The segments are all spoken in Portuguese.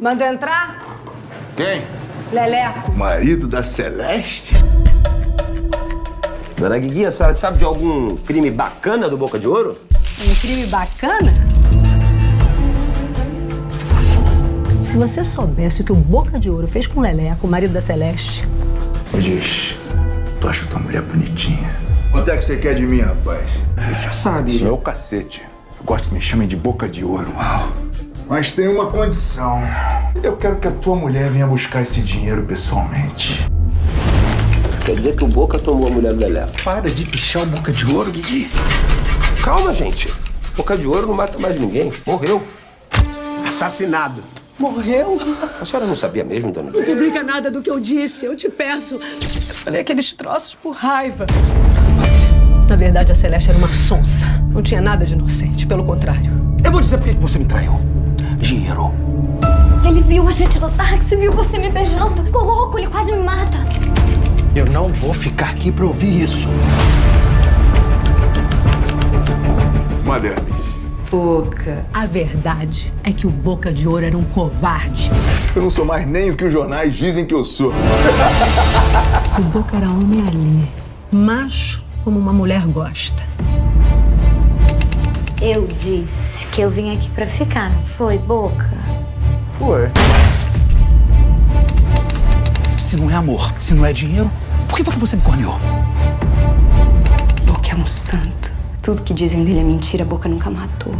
Mandou entrar? Quem? Leleco. Marido da Celeste? Dona Guigui, a senhora sabe de algum crime bacana do Boca de Ouro? Um crime bacana? Se você soubesse o que o Boca de Ouro fez com o Leleco, o marido da Celeste. Me diz, tu acha tua mulher bonitinha? Quanto é que você quer de mim, rapaz? O senhor sabe. Isso é o cacete. Eu gosto que me chamem de boca de ouro. Uau. Mas tem uma condição. Eu quero que a tua mulher venha buscar esse dinheiro pessoalmente. Quer dizer que o Boca tomou a mulher do Leleco. Para de pichar o boca de ouro, Guigui. Calma, gente. Boca de Ouro não mata mais ninguém. Morreu. Assassinado. Morreu? A senhora não sabia mesmo, dona Não publica nada do que eu disse, eu te peço. Eu falei aqueles troços por raiva. Na verdade, a Celeste era uma sonsa. Não tinha nada de inocente, pelo contrário. Eu vou dizer por que você me traiu. Viu a gente no táxi, viu você me beijando. Ficou louco, ele quase me mata. Eu não vou ficar aqui pra ouvir isso. Madame, Boca. A verdade é que o Boca de Ouro era um covarde. eu não sou mais nem o que os jornais dizem que eu sou. O Boca era homem ali. Macho como uma mulher gosta. Eu disse que eu vim aqui pra ficar, não foi, Boca? Foi. Se não é amor, se não é dinheiro, por que foi que você me corneou? Boca é um santo. Tudo que dizem dele é mentira, Boca nunca matou.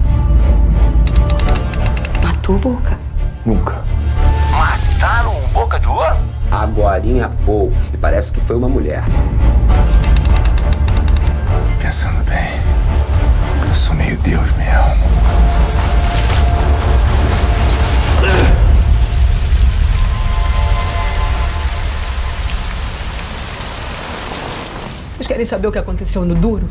Matou, Boca? Nunca. Mataram o Boca de Ouro? Agorinha há pouco. E parece que foi uma mulher. Pensando bem, eu sou meio Deus mesmo. Querem saber o que aconteceu no Duro?